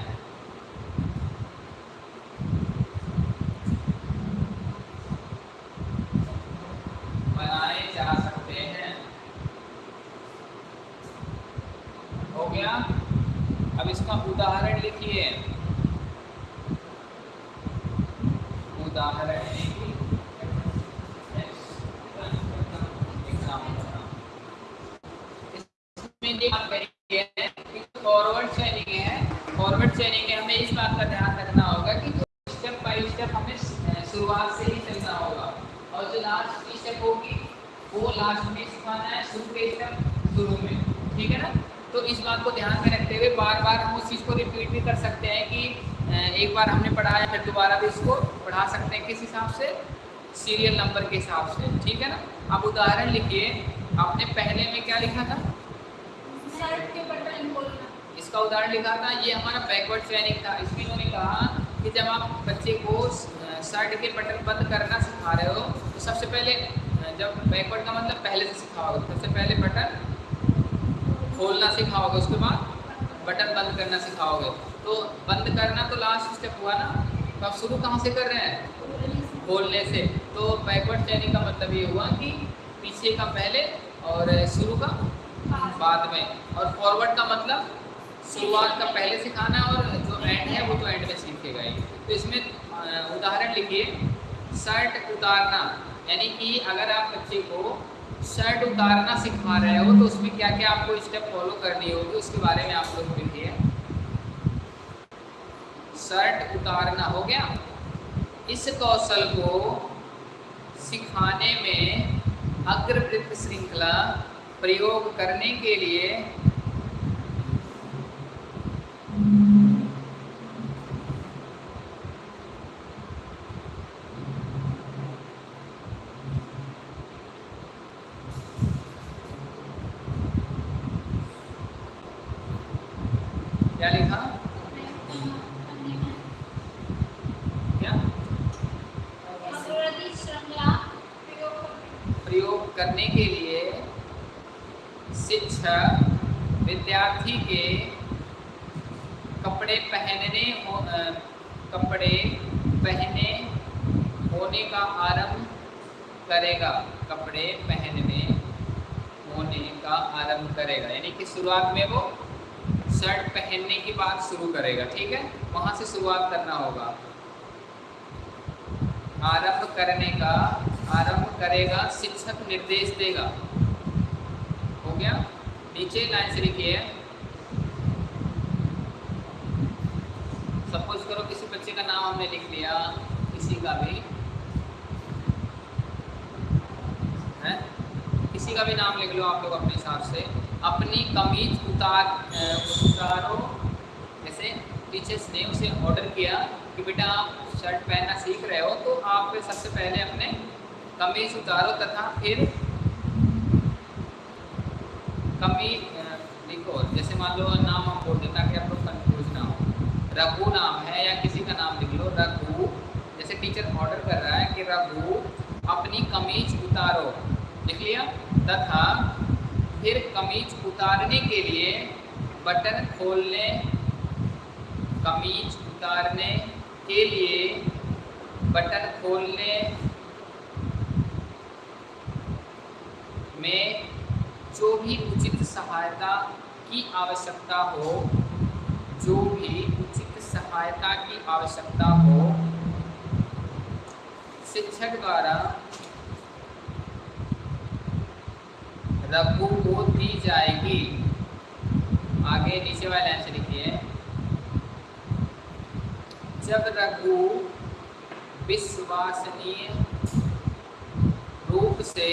Speaker 1: बनाए जा सकते हैं हो गया अब इसका उदाहरण लिखिए उदाहरण लिखिए इसमें ये बात करिए कि फॉरवर्ड चेनिंग है फॉरवर्ड चेनिंग है हमें इस बात का ध्यान रखना होगा कि स्टेप बाय स्टेप हमें अ, शुरुआत से ही चलना होगा और जो लास्ट की स्टेप होगी वो लास्ट में सिखाना है शुरू के स्टेप शुरू में ठीक है ना तो इस बात को ध्यान में रखते हुए बार बार हम उस चीज़ को रिपीट भी कर सकते हैं कि अ, एक बार हमने पढ़ाया फिर दोबारा भी इसको पढ़ा सकते हैं किस हिसाब से सीरियल नंबर के हिसाब से ठीक है ना? अब उदाहरण लिखिए आपने पहले में क्या लिखा था?
Speaker 3: शर्ट के बटन खोलना
Speaker 1: इसका उदाहरण लिखा था ये हमारा बैकवर्ड ट्रेनिंग था। इसमें इन्होंने कहा कि जब आप बच्चे को शर्ट के बटन बंद करना सिखा रहे हो तो सबसे पहले जब बैकवर्ड का मतलब पहले से सिखाओगे सबसे पहले बटन खोलना सिखाओगे उसके बाद बटन बंद करना सिखाओगे। तो बंद करना तो लास्ट स्टेप हुआ ना तो आप शुरू कहाँ से कर रहे हैं? खोलने से। तो बैकवर्ड ट्रेनिंग का मतलब ये हुआ कि पीछे का पहले और शुरू का बाद में। और फॉरवर्ड का मतलब शुरुआत का पहले सिखाना और जो एंड है वो तो एंड में सीखेगा ही। तो इसमें उदाहरण लिखिए। शर्ट उतारना, यानी कि अगर आप बच्चे को शर्ट उतारना सिखा रहे हो तो उसमें क्या क्या आपको स्टेप फॉलो करनी होगी, उसके बारे में आप लोग लिखिए शर्ट उतारना हो गया इस कौशल को सिखाने में अग्रवृत्त श्रृंखला प्रयोग करने के लिए क्या लिखा क्या प्रयोग करने के लिए शिक्षक विद्यार्थी के कपड़े पहनने हो कपड़े पहने होने का आरंभ करेगा। कपड़े पहनने होने का आरंभ करेगा। यानी कि शुरुआत में वो शर्ट पहनने की बात शुरू करेगा, ठीक है? वहाँ से शुरुआत करना होगा। आरंभ करने का करेगा, शिक्षक निर्देश देगा। हो गया? नीचे लाइन से लिखिए। सपोज़ करो किसी बच्चे का नाम हमने लिख लिया, किसी का भी। है? किसी का भी नाम लिख लो आप लोग अपने हिसाब से। अपनी कमीज उतार उतारो। जैसे टीचर्स ने उसे ऑर्डर किया कि बेटा आप शर्ट पहनना सीख रहे हो तो आप सबसे पहले अपने कमीज उतारो तथा फिर कमीज अ, लिखो जैसे मान लो नाम हम बोल दें ताकि आप लोग कंफ्यूज ना हो। रघु नाम है या किसी का नाम लिख लो रघु। जैसे टीचर ऑर्डर कर रहा है कि रघु अपनी कमीज उतारो। लिख लिया? तथा फिर कमीज उतारने के लिए बटन खोलने कमीज उतारने के लिए बटन खोलने में जो भी उचित सहायता की आवश्यकता हो, जो भी उचित सहायता की आवश्यकता हो, शिक्षक द्वारा रघु को दी जाएगी। आगे नीचे वाले लाइन से लिखिए। जब रघु विश्वसनीय रूप से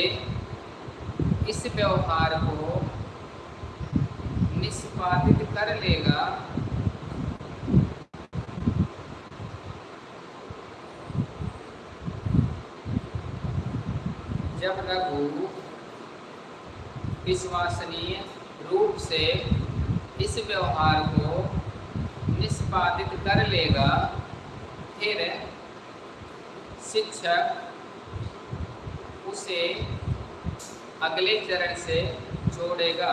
Speaker 1: इस व्यवहार को निष्पादित कर लेगा। जब रघु विश्वसनीय रूप से इस व्यवहार को निष्पादित कर लेगा, फिर शिक्षक उसे अगले चरण से जोड़ेगा।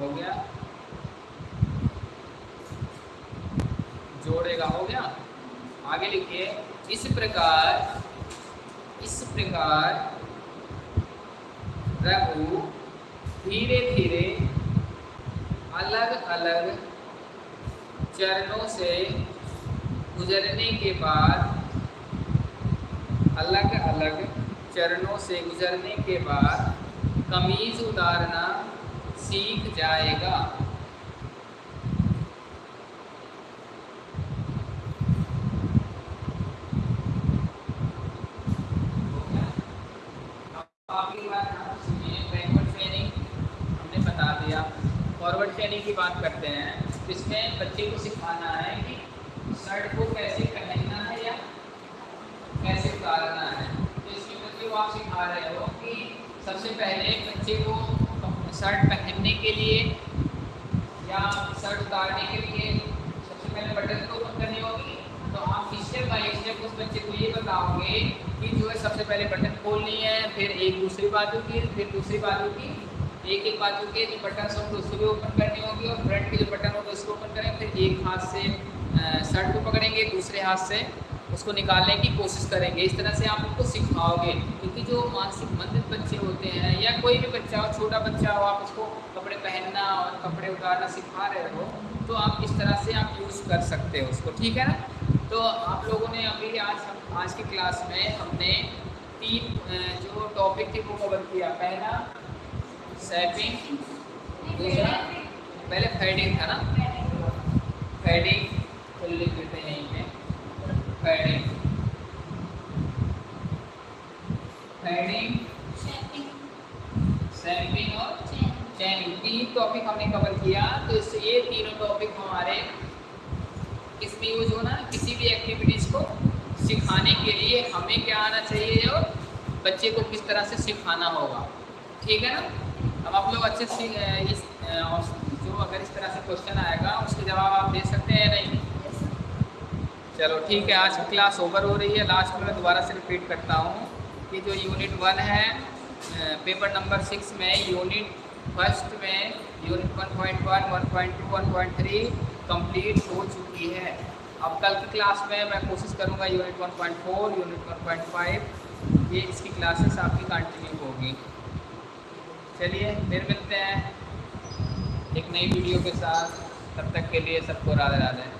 Speaker 1: हो गया? जोड़ेगा, हो गया? आगे लिखिए। इस प्रकार इस प्रकार रघु धीरे धीरे अलग अलग चरणों से गुजरने के बाद अलग अलग चरणों से गुजरने के बाद कमीज उतारना सीख जाएगा। फॉरवर्ड चेनिंग की बात करते हैं। इसमें बच्चे को सिखाना है कि शर्ट को कैसे कैसे उतारना है। तो इसमें बच्चे को आप सिखा रहे हो कि सबसे पहले बच्चे को शर्ट पहनने के लिए या शर्ट उतारने के लिए सबसे पहले बटन को ओपन करनी होगी। तो आप स्टेप बाय स्टेप उस बच्चे को ये बताओगे कि जो है सबसे पहले बटन खोलनी है, फिर एक दूसरी बाजू की, फिर दूसरी बाजू की, एक एक बाजू के जो बटन होंगे उसको भी ओपन करनी होगी और फ्रंट के जो बटन होंगे उसको ओपन करेंगे फिर एक हाथ से शर्ट को पकड़ेंगे, दूसरे हाथ से। उसको निकालने की कोशिश करेंगे। इस तरह से आप उनको सिखाओगे क्योंकि जो मानसिक मंदित बच्चे होते हैं या कोई भी बच्चा हो छोटा बच्चा हो आप उसको कपड़े पहनना और कपड़े उतारना सिखा रहे हो तो आप इस तरह से आप यूज़ कर सकते हो उसको ठीक है ना? तो आप लोगों ने अभी आज हम आज की क्लास में हमने तीन जो टॉपिक थे वो कवर किया। पहला सैपिंग दूसरा पहले फेडिंग था ना? फेडिंग तो लिख देते हैं। यहीं पे फेडिंग फेडिंग सैम्पिंग और चैनिंग तीन टॉपिक हमने कवर किया तो इससे ये तीनों टॉपिक हमारे इसमें यूज़ होना किसी भी एक्टिविटीज़ को सिखाने के लिए हमें क्या आना चाहिए और बच्चे को किस तरह से सिखाना होगा। ठीक है ना? अब आप लोग अच्छे से इस जो अगर इस तरह से क्वेश्चन आएगा उसके जवाब आप दे सकते हैं नहीं? चलो ठीक है, आज की क्लास ओवर हो रही है। लास्ट में मैं दोबारा से रिपीट करता हूँ कि जो यूनिट वन है पेपर नंबर सिक्स में यूनिट फ़र्स्ट में unit one point one one point two one point three complete हो चुकी है। अब कल की क्लास में मैं कोशिश करूँगा unit one point four unit one point five ये इसकी क्लासेस आपकी कंटिन्यू होगी। चलिए, फिर मिलते हैं एक नई वीडियो के साथ। तब तक के लिए सबको राधे राधे